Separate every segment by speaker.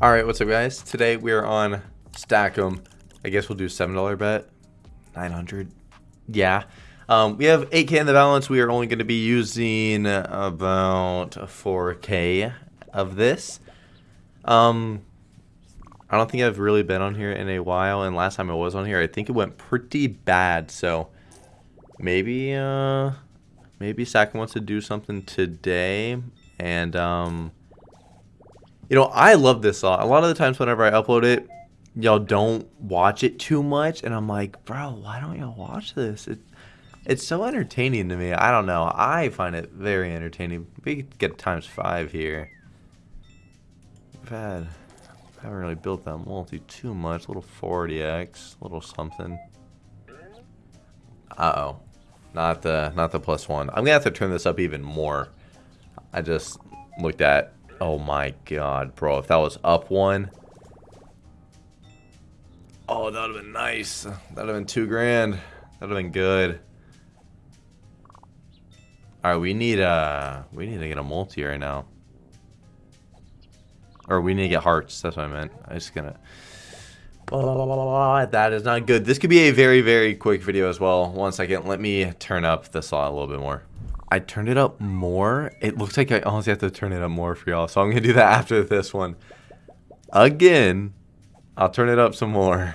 Speaker 1: Alright, what's up guys? Today we are on Stack'em. I guess we'll do $7 bet. 900 Yeah. Um, we have 8k in the balance. We are only going to be using about 4k of this. Um, I don't think I've really been on here in a while. And last time I was on here, I think it went pretty bad. So maybe, uh, maybe Stack'em wants to do something today. And, um, you know, I love this song. A lot of the times whenever I upload it, y'all don't watch it too much. And I'm like, bro, why don't y'all watch this? It, it's so entertaining to me. I don't know. I find it very entertaining. We get times five here. We've had, haven't really built that multi too much. A little 40x, a little something. Uh-oh. Not the, not the plus one. I'm to have to turn this up even more. I just looked at Oh my god, bro. If that was up one. Oh, that would have been nice. That would have been two grand. That would have been good. Alright, we need uh we need to get a multi right now. Or we need to get hearts. That's what I meant. I just gonna that is not good. This could be a very, very quick video as well. One second. Let me turn up the saw a little bit more. I turned it up more. It looks like I honestly have to turn it up more for y'all. So I'm going to do that after this one. Again, I'll turn it up some more.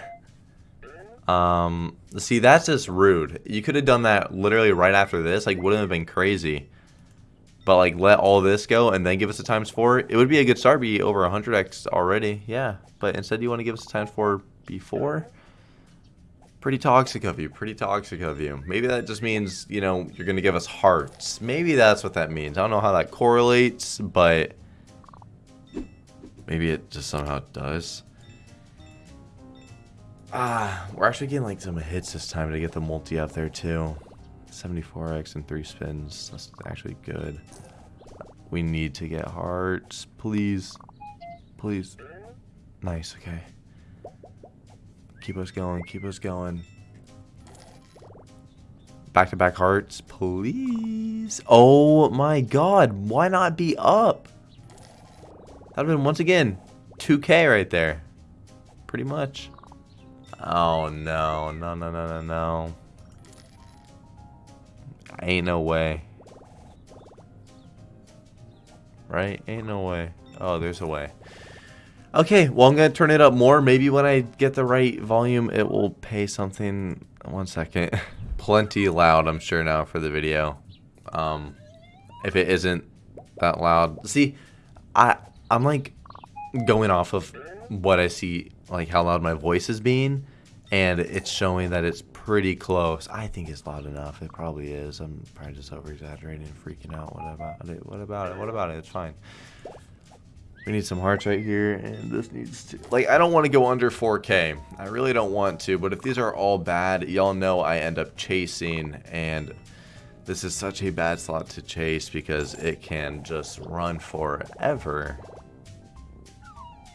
Speaker 1: Um, see, that's just rude. You could have done that literally right after this. Like, wouldn't have been crazy. But, like, let all this go and then give us a times 4. It would be a good start. Be over 100x already. Yeah. But instead, you want to give us a times 4 before? Pretty toxic of you. Pretty toxic of you. Maybe that just means, you know, you're going to give us hearts. Maybe that's what that means. I don't know how that correlates, but maybe it just somehow does. Ah, we're actually getting like some hits this time to get the multi out there too. 74x and 3 spins. That's actually good. We need to get hearts. Please. Please. Nice, okay. Keep us going. Keep us going. Back-to-back -back hearts, please. Oh my god. Why not be up? That would have been, once again, 2k right there. Pretty much. Oh, no. No, no, no, no, no. Ain't no way. Right? Ain't no way. Oh, there's a way. Okay, well, I'm going to turn it up more. Maybe when I get the right volume, it will pay something. One second. Plenty loud, I'm sure, now for the video. Um, if it isn't that loud. See, I, I'm, like, going off of what I see, like, how loud my voice is being. And it's showing that it's pretty close. I think it's loud enough. It probably is. I'm probably just over-exaggerating and freaking out. What about it? What about it? What about it? It's fine. We need some hearts right here, and this needs to... Like, I don't want to go under 4K. I really don't want to, but if these are all bad, y'all know I end up chasing, and this is such a bad slot to chase because it can just run forever.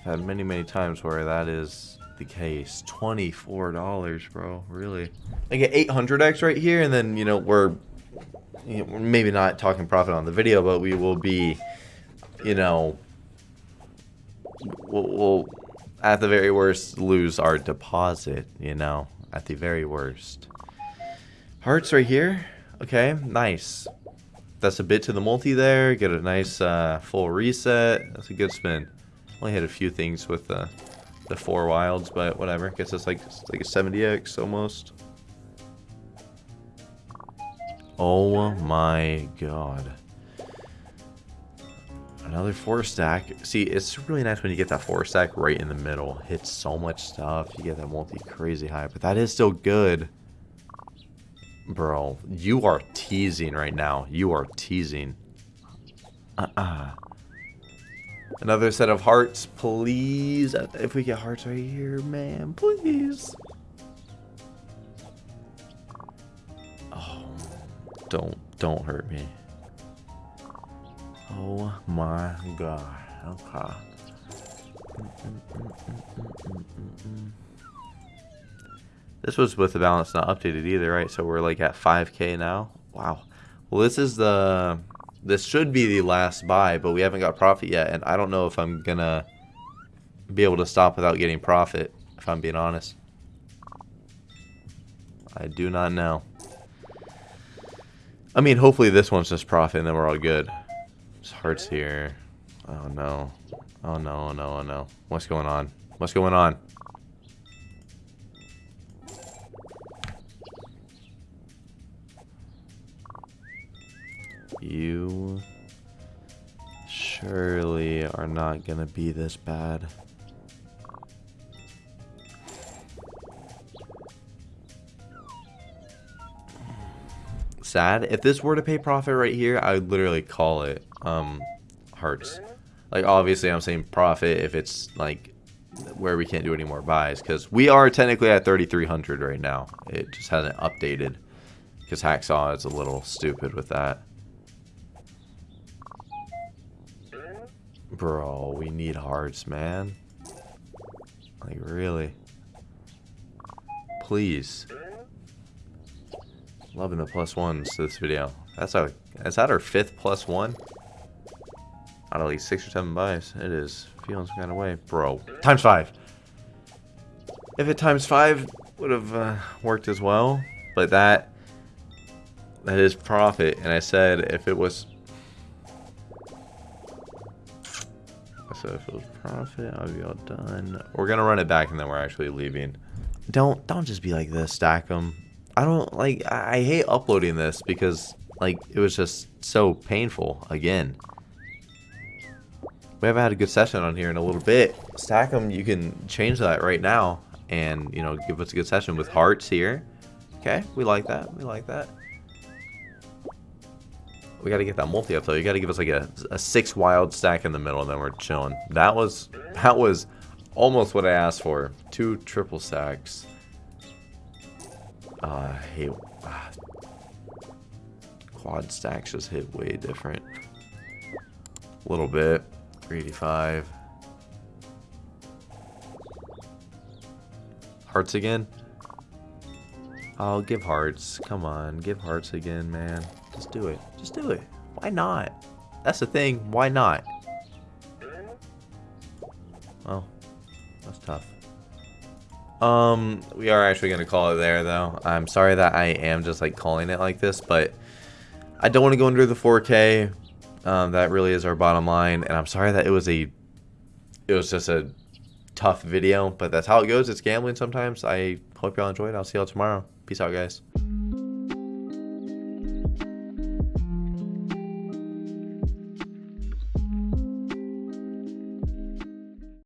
Speaker 1: I've had many, many times where that is the case. $24, bro. Really? I get 800x right here, and then, you know, we're, you know, maybe not talking profit on the video, but we will be, you know we'll, we'll, at the very worst, lose our deposit, you know, at the very worst. Hearts right here. Okay, nice. That's a bit to the multi there. Get a nice uh, full reset. That's a good spin. Only hit a few things with the, the four wilds, but whatever. Gets us like, like a 70x almost. Oh my god. Another four stack. See, it's really nice when you get that four stack right in the middle. Hits so much stuff. You get that multi crazy high, but that is still good. Bro, you are teasing right now. You are teasing. Uh-uh. Another set of hearts, please. If we get hearts right here, man, please. Oh, don't, don't hurt me. Oh my god. Okay. This was with the balance not updated either, right? So we're like at 5k now. Wow. Well, this is the... This should be the last buy, but we haven't got profit yet, and I don't know if I'm gonna be able to stop without getting profit, if I'm being honest. I do not know. I mean, hopefully this one's just profit and then we're all good. There's hearts here. Oh no. Oh no, oh no, oh no. What's going on? What's going on? You surely are not gonna be this bad. Sad. If this were to pay profit right here, I would literally call it um hearts. Like obviously I'm saying profit if it's like where we can't do any more buys because we are technically at 3300 right now. It just hasn't updated because Hacksaw is a little stupid with that. Bro, we need hearts, man. Like, really? Please. Loving the plus ones to this video. That's our, is that our fifth plus one? Of like six or seven buys. It is feeling some kind of way. Bro, times five. If it times five would have uh, worked as well. But that, that is profit. And I said if it was so if it was profit, I'll be all done. We're gonna run it back and then we're actually leaving. Don't don't just be like this, Stack'em. I don't like. I hate uploading this because like it was just so painful again. We haven't had a good session on here in a little bit. Stack'em. You can change that right now and you know give us a good session with hearts here. Okay, we like that. We like that. We got to get that multi up though. You got to give us like a, a six wild stack in the middle, and then we're chilling. That was that was almost what I asked for. Two triple stacks. Uh, hey, uh, quad stacks. Just hit way different. A little bit. 385. Hearts again. Oh, give hearts. Come on, give hearts again, man. Just do it. Just do it. Why not? That's the thing. Why not? Well, that's tough. Um, we are actually going to call it there, though. I'm sorry that I am just, like, calling it like this, but I don't want to go under the 4K. Um, that really is our bottom line, and I'm sorry that it was a, it was just a tough video, but that's how it goes. It's gambling sometimes. I hope y'all enjoyed. I'll see y'all tomorrow. Peace out, guys.